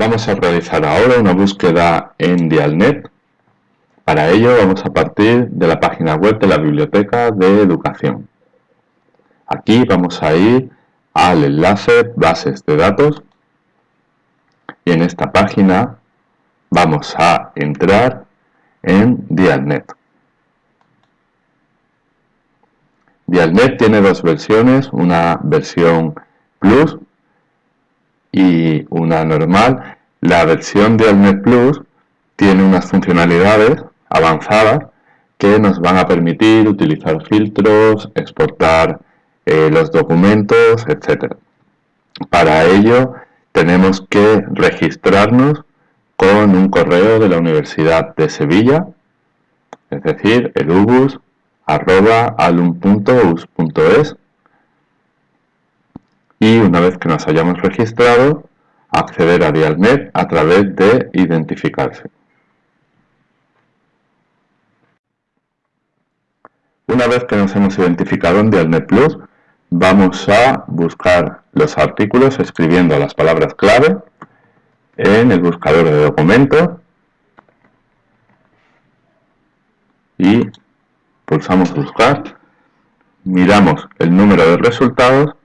Vamos a realizar ahora una búsqueda en Dialnet. Para ello vamos a partir de la página web de la Biblioteca de Educación. Aquí vamos a ir al enlace Bases de datos y en esta página vamos a entrar en Dialnet. Dialnet tiene dos versiones, una versión Plus y una normal. La versión de Alnet Plus tiene unas funcionalidades avanzadas que nos van a permitir utilizar filtros, exportar eh, los documentos, etc. Para ello tenemos que registrarnos con un correo de la Universidad de Sevilla, es decir, el ubus y una vez que nos hayamos registrado, acceder a Dialnet a través de identificarse. Una vez que nos hemos identificado en Dialnet Plus, vamos a buscar los artículos escribiendo las palabras clave en el buscador de documentos y pulsamos buscar, miramos el número de resultados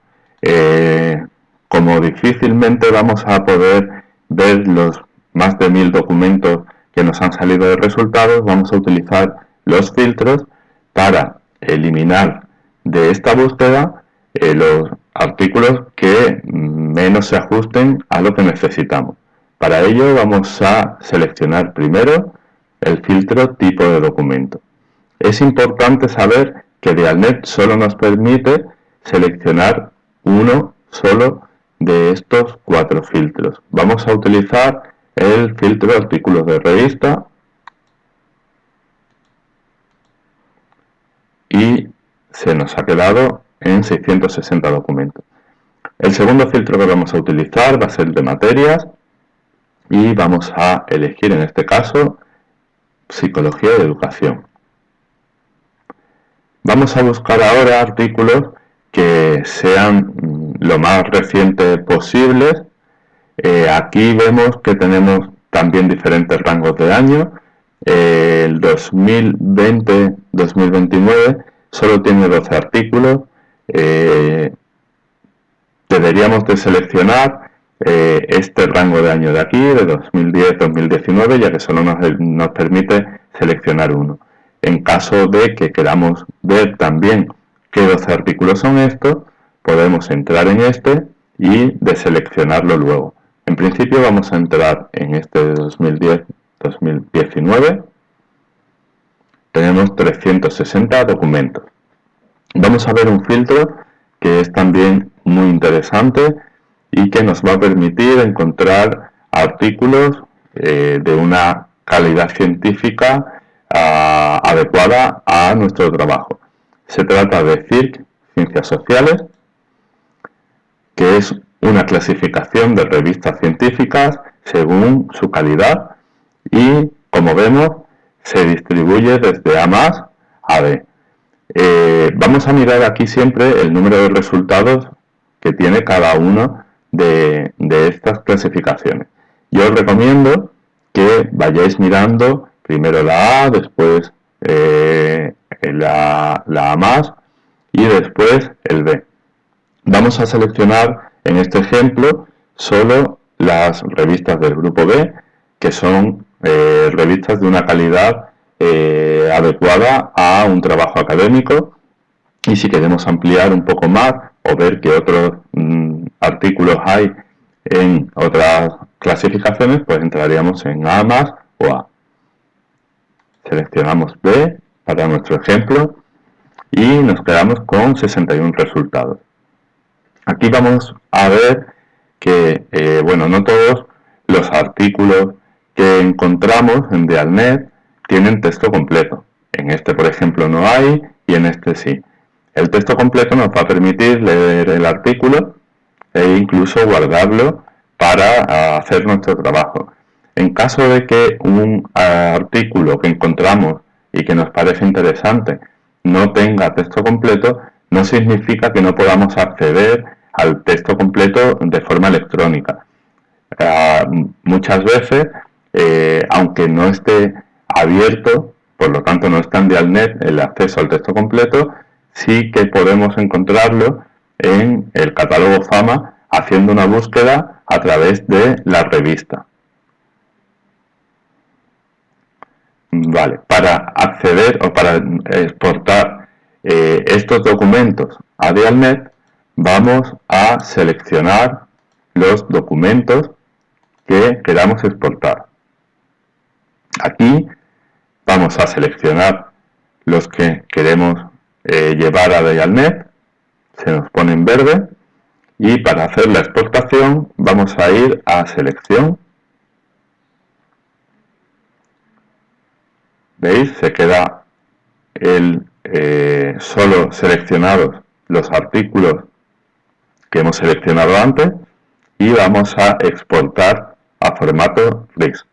eh, como difícilmente vamos a poder ver los más de mil documentos que nos han salido de resultados, vamos a utilizar los filtros para eliminar de esta búsqueda eh, los artículos que menos se ajusten a lo que necesitamos. Para ello vamos a seleccionar primero el filtro tipo de documento. Es importante saber que Dialnet solo nos permite seleccionar uno solo de estos cuatro filtros. Vamos a utilizar el filtro de artículos de revista y se nos ha quedado en 660 documentos. El segundo filtro que vamos a utilizar va a ser de materias y vamos a elegir en este caso Psicología y Educación. Vamos a buscar ahora artículos que sean mm, lo más recientes posibles. Eh, aquí vemos que tenemos también diferentes rangos de año. Eh, el 2020-2029 solo tiene 12 artículos. Eh, deberíamos de seleccionar este rango de año de aquí, de 2010-2019, ya que solo nos, nos permite seleccionar uno. En caso de que queramos ver también qué dos artículos son estos, podemos entrar en este y deseleccionarlo luego. En principio vamos a entrar en este de 2010-2019. Tenemos 360 documentos. Vamos a ver un filtro que es también muy interesante y que nos va a permitir encontrar artículos eh, de una calidad científica ah, adecuada a nuestro trabajo. Se trata de CIRC, Ciencias Sociales, que es una clasificación de revistas científicas según su calidad y, como vemos, se distribuye desde A más a B. Eh, vamos a mirar aquí siempre el número de resultados que tiene cada una de, estas clasificaciones. Yo os recomiendo que vayáis mirando primero la A, después eh, la, A más y después el B. Vamos a seleccionar en este ejemplo solo las revistas del grupo B, que son eh, revistas de una calidad eh, adecuada a un trabajo académico y si queremos ampliar un poco más o ver qué otros mm, artículos hay en otras clasificaciones, pues entraríamos en A más o A. Seleccionamos B para nuestro ejemplo y nos quedamos con 61 resultados. Aquí vamos a ver que, eh, bueno, no todos los artículos que encontramos en Dialnet tienen texto completo. En este, por ejemplo, no hay y en este sí. El texto completo nos va a permitir leer el artículo e incluso guardarlo para hacer nuestro trabajo. En caso de que un artículo que encontramos y que nos parece interesante no tenga texto completo, no significa que no podamos acceder al texto completo de forma electrónica. muchas veces, eh, aunque no esté abierto, por lo tanto no está en Dialnet el acceso al texto completo, sí que podemos encontrarlo en el catálogo Fama haciendo una búsqueda a través de la revista. Vale, para acceder o para exportar eh, estos documentos a Dialnet, vamos a seleccionar los documentos que queramos exportar. Aquí vamos a seleccionar los que queremos eh, llevar a Dialnet, se nos pone en verde, y para hacer la exportación vamos a ir a selección ¿Veis? Se queda el, eh, solo seleccionados los artículos que hemos seleccionado antes y vamos a exportar a formato RIS.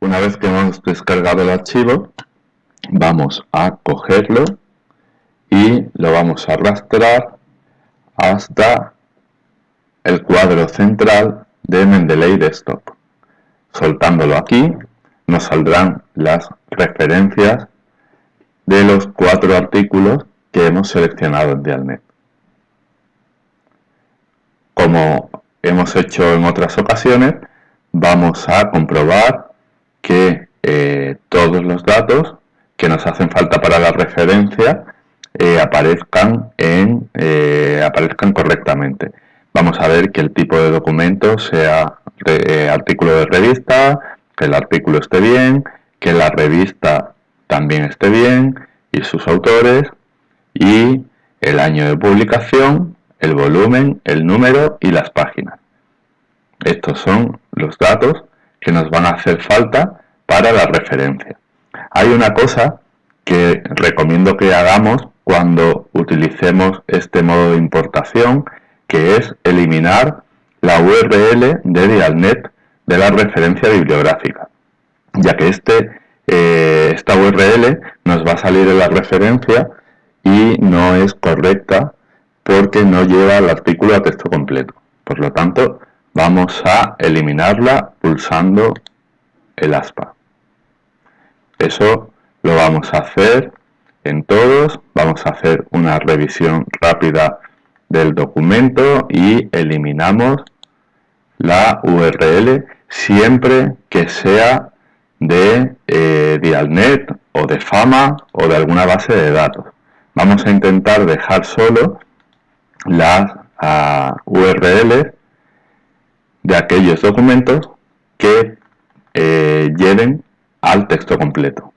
Una vez que hemos descargado el archivo, vamos a cogerlo y lo vamos a arrastrar hasta el cuadro central de Mendeley Desktop. Soltándolo aquí nos saldrán las referencias de los cuatro artículos que hemos seleccionado en Dialnet. Como hemos hecho en otras ocasiones, vamos a comprobar que eh, todos los datos que nos hacen falta para la referencia eh, aparezcan, en, eh, aparezcan correctamente. Vamos a ver que el tipo de documento sea eh, artículo de revista, que el artículo esté bien, que la revista también esté bien y sus autores y el año de publicación, el volumen, el número y las páginas. Estos son los datos que nos van a hacer falta para la referencia. Hay una cosa que recomiendo que hagamos cuando utilicemos este modo de importación, que es eliminar la URL de Dialnet de la referencia bibliográfica, ya que este, eh, esta URL nos va a salir en la referencia y no es correcta porque no lleva el artículo a texto completo. Por lo tanto, vamos a eliminarla pulsando el aspa. Eso lo vamos a hacer en todos. Vamos a hacer una revisión rápida del documento y eliminamos la URL siempre que sea de eh, Dialnet o de Fama o de alguna base de datos. Vamos a intentar dejar solo las uh, URLs de aquellos documentos que eh, lleven al texto completo.